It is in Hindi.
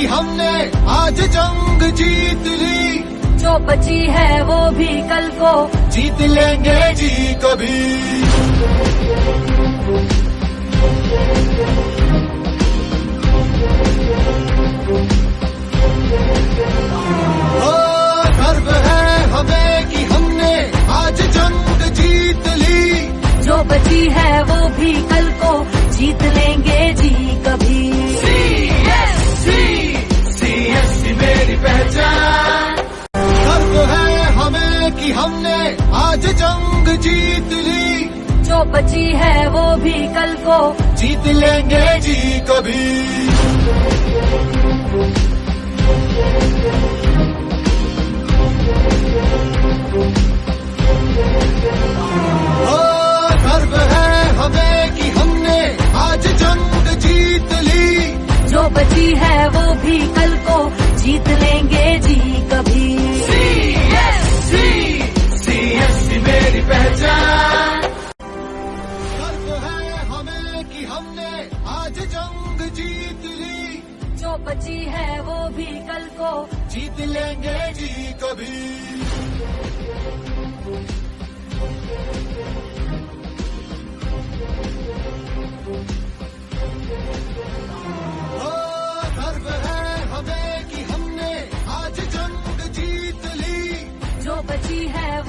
कि हमने आज जंग जीत ली। जो बची है वो भी कल को। जीत लेंगे जी कभी। गर्व है हमें कि हमने आज जंग जीत ली। जो बची है वो भी कल को। जीत लेंगे जी कभी। जंग जीत ली। जो बची है वो भी कल को। जीत लेंगे जी कभी। ओ, गर्व है हमें कि हमने आज जंग जीत ली। जो बची है वो भी कल को। हमने आज जंग जीत ली। जो बची है वो भी कल को। जीत लेंगे जी कभी। गर्व है हमें कि हमने आज जंग जीत ली। जो बची है